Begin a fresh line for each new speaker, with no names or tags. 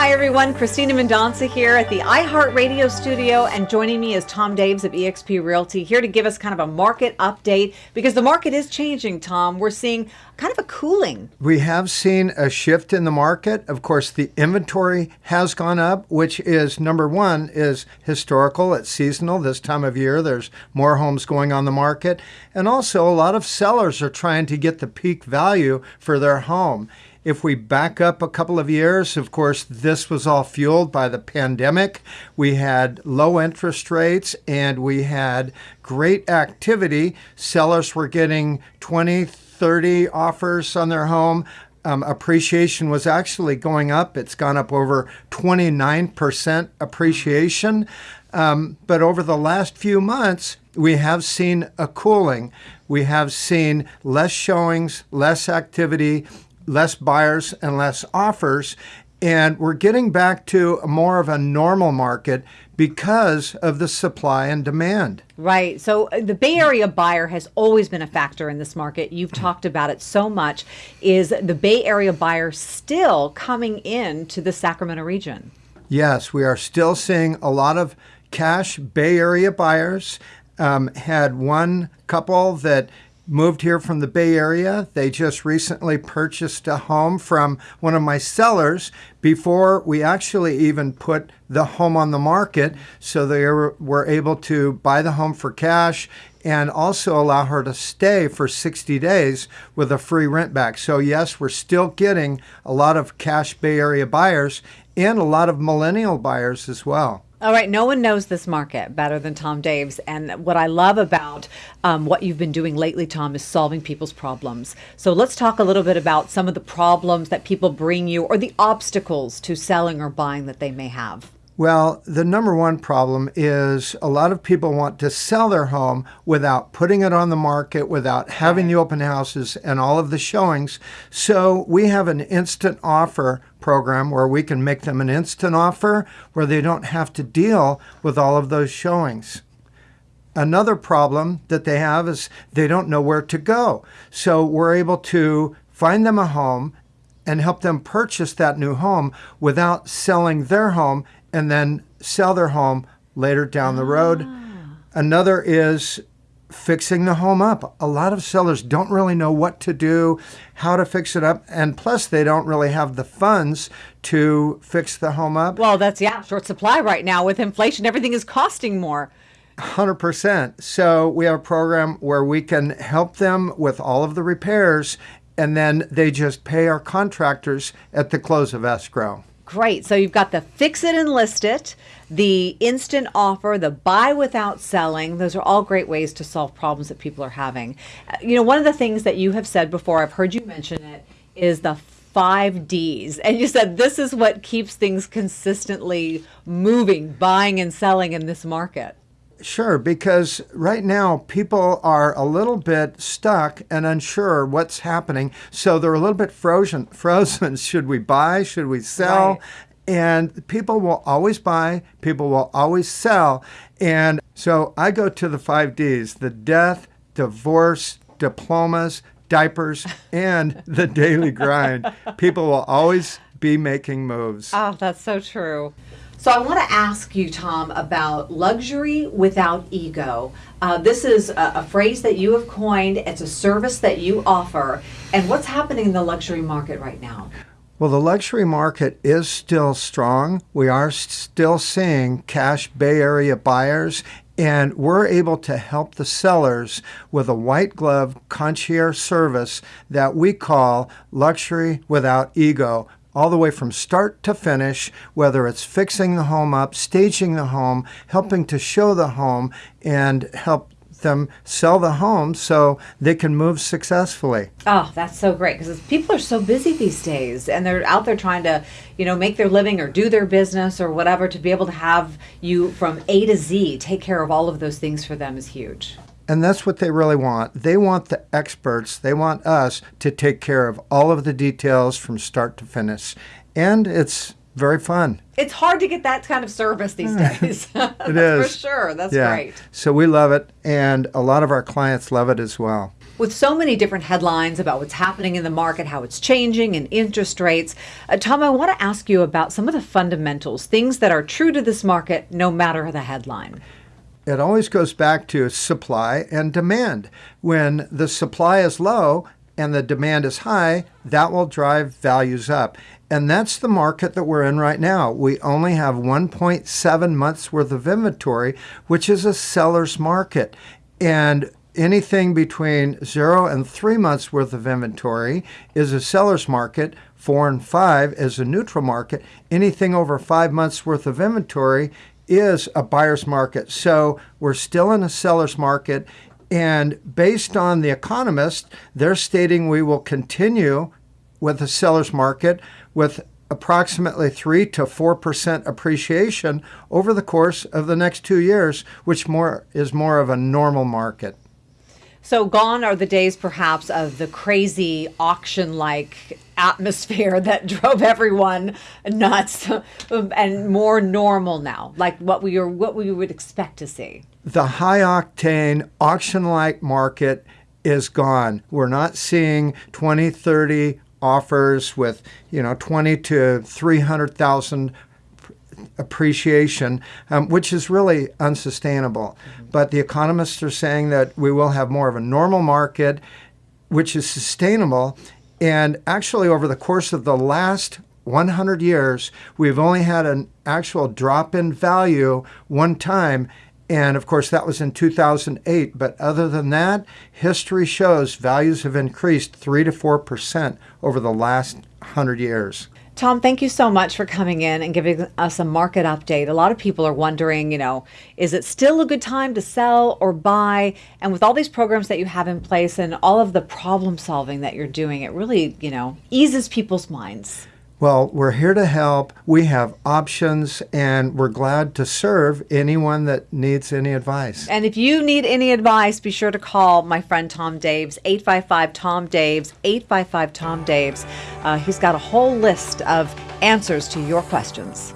Hi, everyone. Christina Mendonca here at the iHeartRadio studio, and joining me is Tom Daves of eXp Realty here to give us kind of a market update because the market is changing, Tom. We're seeing kind of a cooling.
We have seen a shift in the market. Of course, the inventory has gone up, which is number one, is historical. It's seasonal. This time of year, there's more homes going on the market. And also, a lot of sellers are trying to get the peak value for their home. If we back up a couple of years, of course, this was all fueled by the pandemic. We had low interest rates and we had great activity. Sellers were getting 20, 30 offers on their home. Um, appreciation was actually going up. It's gone up over 29% appreciation. Um, but over the last few months, we have seen a cooling. We have seen less showings, less activity, less buyers and less offers. And we're getting back to more of a normal market because of the supply and demand.
Right. So uh, the Bay Area buyer has always been a factor in this market. You've talked about it so much. Is the Bay Area buyer still coming in to the Sacramento region?
Yes, we are still seeing a lot of cash Bay Area buyers. Um, had one couple that moved here from the Bay Area. They just recently purchased a home from one of my sellers before we actually even put the home on the market. So they were able to buy the home for cash and also allow her to stay for 60 days with a free rent back. So, yes, we're still getting a lot of cash Bay Area buyers and a lot of millennial buyers as well.
All right, no one knows this market better than Tom Daves. And what I love about um, what you've been doing lately, Tom, is solving people's problems. So let's talk a little bit about some of the problems that people bring you or the obstacles to selling or buying that they may have.
Well, the number one problem is a lot of people want to sell their home without putting it on the market, without having the open houses and all of the showings. So we have an instant offer program where we can make them an instant offer where they don't have to deal with all of those showings. Another problem that they have is they don't know where to go. So we're able to find them a home and help them purchase that new home without selling their home and then sell their home later down the road. Ah. Another is fixing the home up. A lot of sellers don't really know what to do, how to fix it up, and plus they don't really have the funds to fix the home up.
Well, that's yeah, short supply right now with inflation. Everything is costing more.
100%. So we have a program where we can help them with all of the repairs and then they just pay our contractors at the close of escrow.
Great. So you've got the fix it and list it, the instant offer, the buy without selling. Those are all great ways to solve problems that people are having. Uh, you know, one of the things that you have said before, I've heard you mention it, is the five D's. And you said this is what keeps things consistently moving, buying and selling in this market.
Sure, because right now people are a little bit stuck and unsure what's happening. So they're a little bit frozen. Frozen. Should we buy? Should we sell? Right. And people will always buy, people will always sell. And so I go to the five D's the death, divorce, diplomas, diapers, and the daily grind. People will always be making moves.
Oh, that's so true. So I want to ask you, Tom, about luxury without ego. Uh, this is a, a, phrase that you have coined. It's a service that you offer. And what's happening in the luxury market right now?
Well, the luxury market is still strong. We are still seeing cash Bay Area buyers, and we're able to help the sellers with a white glove concierge service that we call luxury without ego all the way from start to finish, whether it's fixing the home up, staging the home, helping to show the home, and help them sell the home so they can move successfully.
Oh, that's so great because people are so busy these days and they're out there trying to, you know, make their living or do their business or whatever to be able to have you from A to Z take care of all of those things for them is huge.
And that's what they really want. They want the experts, they want us to take care of all of the details from start to finish. And it's very fun.
It's hard to get that kind of service these days.
It
That's
is.
For sure. That's
yeah.
great.
So we love it, and a lot of our clients love it as well.
With so many different headlines about what's happening in the market, how it's changing, and interest rates, uh, Tom, I want to ask you about some of the fundamentals, things that are true to this market no matter the headline.
It always goes back to supply and demand. When the supply is low and the demand is high, that will drive values up. And that's the market that we're in right now. We only have 1.7 months worth of inventory, which is a seller's market. And anything between zero and three months worth of inventory is a seller's market. Four and five is a neutral market. Anything over five months worth of inventory is a buyer's market. So we're still in a seller's market. And based on The Economist, they're stating we will continue with a seller's market with approximately 3 to 4% appreciation over the course of the next 2 years, which more is more of a normal market.
So gone are the days perhaps of the crazy auction like atmosphere that drove everyone nuts and more normal now, like what we are what we would expect to see.
The high octane auction like market is gone. We're not seeing 20, 30 offers with, you know, 20 to 300,000 appreciation, um, which is really unsustainable. Mm-hmm. But the economists are saying that we will have more of a normal market, which is sustainable. And actually, over the course of the last 100 years, we've only had an actual drop in value one time. And of course, that was in 2008. But other than that, history shows values have increased 3 to 4% over the last 100 years.
Tom, thank you so much for coming in and giving us a market update. A lot of people are wondering, you know, is it still a good time to sell or buy? And with all these programs that you have in place and all of the problem solving that you're doing, it really, you know, eases people's minds.
Well, we're here to help. We have options, and we're glad to serve anyone that needs any advice.
And if you need any advice, be sure to call my friend Tom Daves, 855 Tom Daves, 855 Tom Daves. Uh, he's got a whole list of answers to your questions.